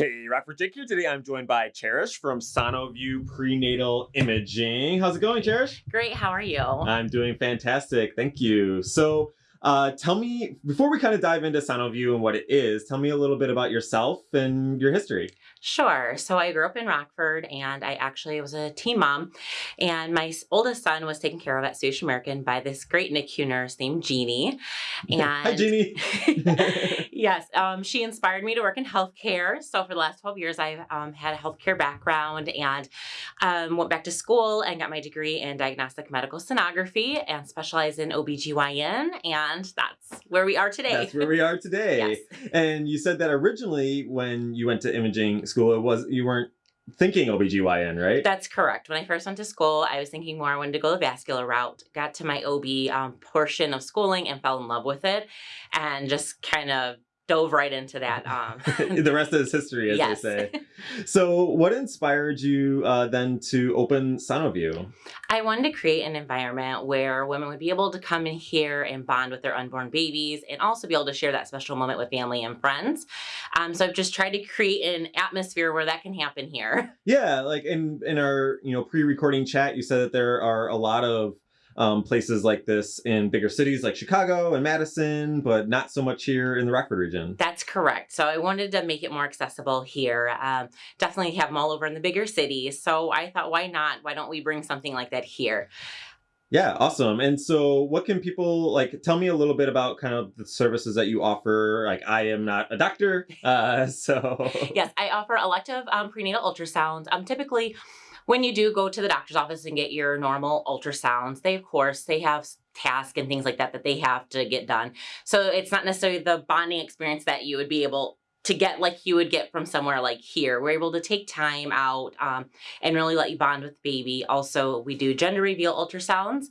Hey, Rockford Jake here. Today I'm joined by Cherish from Sonoview Prenatal Imaging. How's it going, Cherish? Great, how are you? I'm doing fantastic. Thank you. So, uh, tell me, before we kind of dive into Sonoview and what it is, tell me a little bit about yourself and your history. Sure. So I grew up in Rockford and I actually was a teen mom. And my oldest son was taken care of at Swedish American by this great NICU nurse named Jeannie. And Hi, Jeannie. yes, um, she inspired me to work in healthcare. So for the last 12 years, I've um, had a healthcare background and um, went back to school and got my degree in diagnostic medical sonography and specialized in OBGYN. And that's where we are today. That's where we are today. yes. And you said that originally when you went to imaging school, it was you weren't thinking OBGYN, right? That's correct. When I first went to school, I was thinking more I wanted to go the vascular route. Got to my OB um, portion of schooling and fell in love with it, and just kind of dove right into that. Um, the rest is history, as yes. they say. So, what inspired you uh, then to open Sonoview? I wanted to create an environment where women would be able to come in here and bond with their unborn babies and also be able to share that special moment with family and friends. Um, so I've just tried to create an atmosphere where that can happen here. Yeah, like in in our you know pre-recording chat, you said that there are a lot of um, places like this in bigger cities like Chicago and Madison, but not so much here in the Rockford region. That's correct. So I wanted to make it more accessible here. Um, definitely have them all over in the bigger cities. So I thought, why not? Why don't we bring something like that here? Yeah, awesome. And so, what can people like? Tell me a little bit about kind of the services that you offer. Like, I am not a doctor, uh, so yes, I offer elective um, prenatal ultrasounds. Um, typically, when you do go to the doctor's office and get your normal ultrasounds, they of course they have tasks and things like that that they have to get done. So it's not necessarily the bonding experience that you would be able to get like you would get from somewhere like here. We're able to take time out um, and really let you bond with baby. Also, we do gender reveal ultrasounds.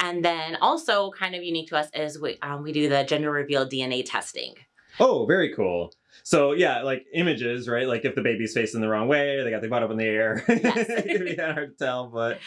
And then also kind of unique to us is we, um, we do the gender reveal DNA testing. Oh, very cool. So yeah, like images, right? Like if the baby's facing the wrong way or they got their butt up in the air, Yes. it can be kind of hard to tell. But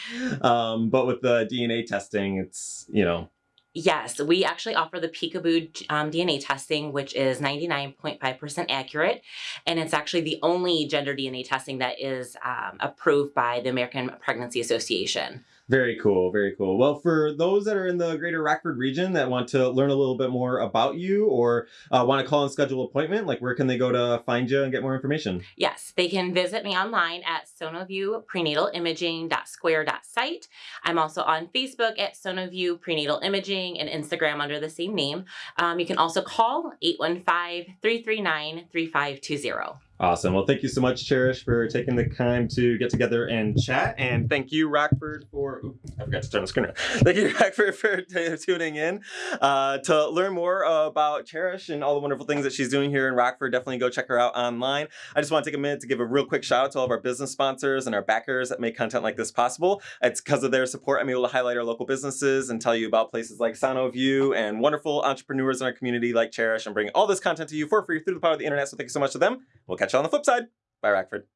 um, but with the DNA testing, it's you know Yes, we actually offer the Peekaboo um, DNA testing, which is 99.5% accurate. And it's actually the only gender DNA testing that is um, approved by the American Pregnancy Association. Very cool, very cool. Well, for those that are in the greater Rockford region that want to learn a little bit more about you or uh, want to call and schedule an appointment, like where can they go to find you and get more information? Yes, they can visit me online at sonoviewprenatalimaging.square.site. I'm also on Facebook at Sonoview Prenatal Imaging and Instagram under the same name. Um, you can also call 815 339 3520. Awesome. Well, thank you so much, Cherish, for taking the time to get together and chat. And thank you, Rockford, for. Ooh, I forgot to turn the screen on. Thank you, Rockford, for tuning in. Uh, to learn more about Cherish and all the wonderful things that she's doing here in Rockford, definitely go check her out online. I just want to take a minute to give a real quick shout out to all of our business sponsors and our backers that make content like this possible. It's because of their support I'm able to highlight our local businesses and tell you about places like Sonoview and wonderful entrepreneurs in our community like Cherish and bring all this content to you for free through the power of the internet. So thank you so much to them. We'll catch you on the flip side. Bye, Rockford.